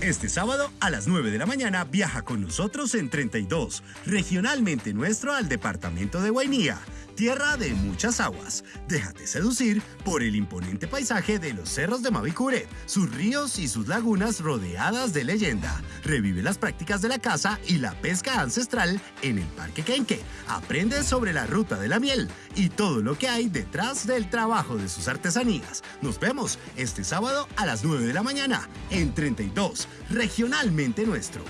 Este sábado a las 9 de la mañana viaja con nosotros en 32, regionalmente nuestro al departamento de Guainía tierra de muchas aguas. Déjate seducir por el imponente paisaje de los cerros de Mavicure, sus ríos y sus lagunas rodeadas de leyenda. Revive las prácticas de la caza y la pesca ancestral en el Parque Kenque. Aprende sobre la ruta de la miel y todo lo que hay detrás del trabajo de sus artesanías. Nos vemos este sábado a las 9 de la mañana en 32, regionalmente nuestro.